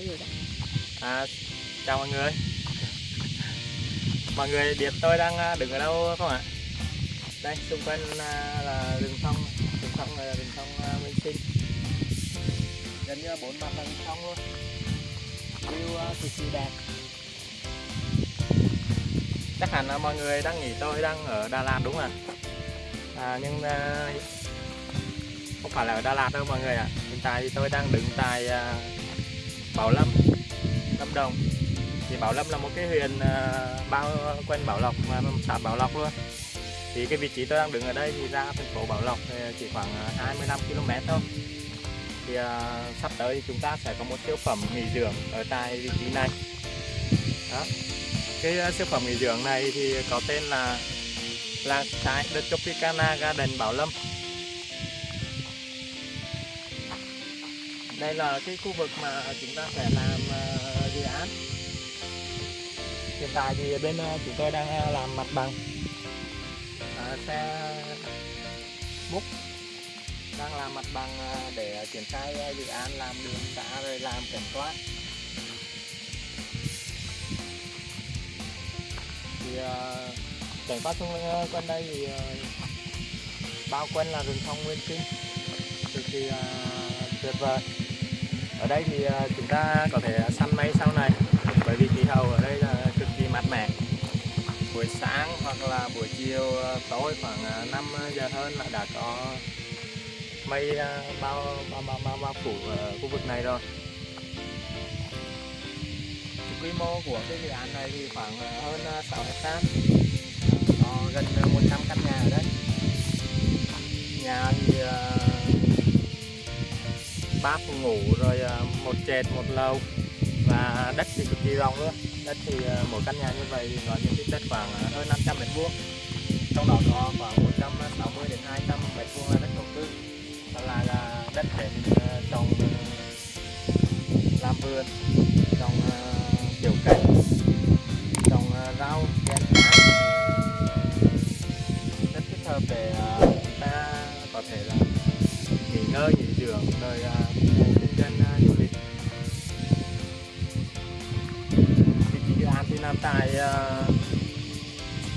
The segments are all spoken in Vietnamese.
tay rồi đó À, chào mọi người. Mọi người biết tôi đang à, đứng ở đâu không ạ? Đây, xung quanh à, là rừng thông Rừng thông là rừng thông Minh à, Sinh. Gần như là bốn mặt là rừng thông luôn. View cực kỳ đẹp. Chắc hẳn là mọi người đang nghĩ tôi đang ở Đà Lạt đúng không ạ? À, nhưng không phải là ở Đà Lạt đâu mọi người ạ. Hiện tại thì tôi đang đứng tại Bảo Lâm Lâm Đồng. Thì Bảo Lâm là một cái huyện à, bao quanh Bảo Lộc mà xã Bảo Lộc luôn. Thì cái vị trí tôi đang đứng ở đây thì ra thành phố Bảo Lộc thì chỉ khoảng à, 25 km thôi. Thì à, sắp tới thì chúng ta sẽ có một siêu phẩm nghỉ dưỡng ở tại vị trí này. Đó. Cái à, siêu phẩm nghỉ dưỡng này thì có tên là làng trái The Tropicana Garden Bảo Lâm. Đây là cái khu vực mà chúng ta sẽ làm ờ, dự án. Hiện tại thì bên ờ, chúng tôi đang ờ, làm mặt bằng. À, xe múc đang làm mặt bằng để triển khai dự án làm đường xã rồi làm cảnh quan. Thì cảnh quan xung quanh đây thì bao quanh là rừng thông nguyên sinh cực kỳ tuyệt vời ở đây thì à, chúng ta có thể săn mây sau này bởi vì khí hậu ở đây là cực kỳ mát mẻ. Buổi sáng hoặc là buổi chiều à, tối khoảng à, 5 giờ hơn là đã có mây bao bao bao bao, bao phủ ở khu vực này rồi. Quy mô của cái dự án này thì khoảng hơn 6 hectare. Có gần 100 căn nhà ở đây. Nhà thì bát ba phòng ngủ rồi à, một trệt một lầu. Và đất thì cực kỳ rộng luôn. Đất thì à, mỗi căn nhà như vậy thì có diện tích đất khoảng à, hơn 500 mét vuông. Trong đó có khoảng 160 đến 200 mét vuông là đất thổ cư đó là, là đất để trồng làm vườn trồng đời à, kinh doanh à, du lịch. Vị trí dự án thì nằm tại à,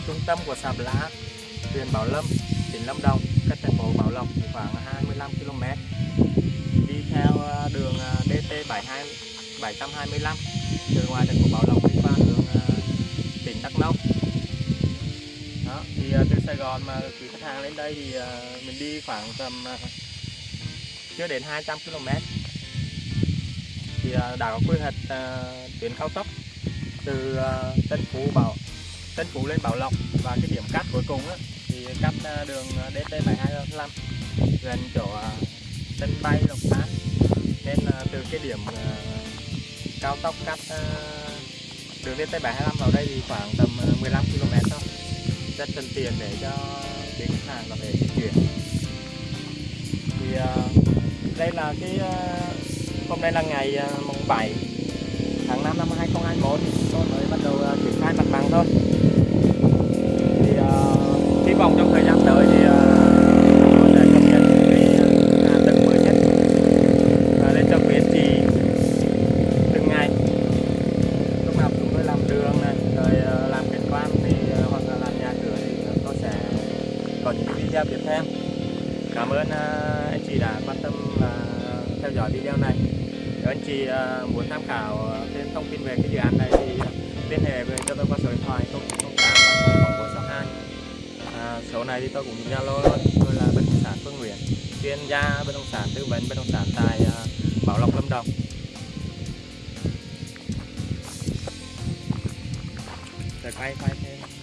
trung tâm của xã Lá, huyện Bảo Lâm, tỉnh Lâm Đồng, cách thành phố Bảo Lộc khoảng 25 km đi theo đường DT 72 725 từ ngoài thành phố Bảo Lộc đi qua hướng tỉnh Đắk Nông. Đó, thì từ Sài Gòn mà quý khách hàng lên đây thì mình đi khoảng tầm chưa đến 200 km. Thì ờ, đã có quy hoạch ờ, tuyến cao tốc từ ờ, Tân Phú Bảo Tân Phú lên Bảo Lộc và cái điểm cắt cuối cùng á, thì cắt đường DT 725 gần chỗ Tân sân bay Lộc An nên từ cái điểm cao tốc cắt đường DT 725 vào đây thì khoảng tầm 15 km thôi. Rất thân tiện để cho đến khách hàng có thể di chuyển. Thì đây là cái ờ, hôm nay là ngày ờ, mùng 7 tháng 5 năm 2021 tôi mới bắt đầu ờ, triển khai mặt bằng thôi. Cảm ơn à, anh chị đã quan tâm và theo dõi video này. Nếu anh chị à, muốn tham khảo à, thêm thông tin về cái dự án này thì liên hệ với cho tôi qua số điện thoại 0908 462 à, số này thì tôi cũng dùng Zalo luôn tôi là bất động sản Phương Nguyễn chuyên gia bất động sản tư vấn bất động sản tại Bảo Lộc Lâm Đồng. Rồi quay quay thêm.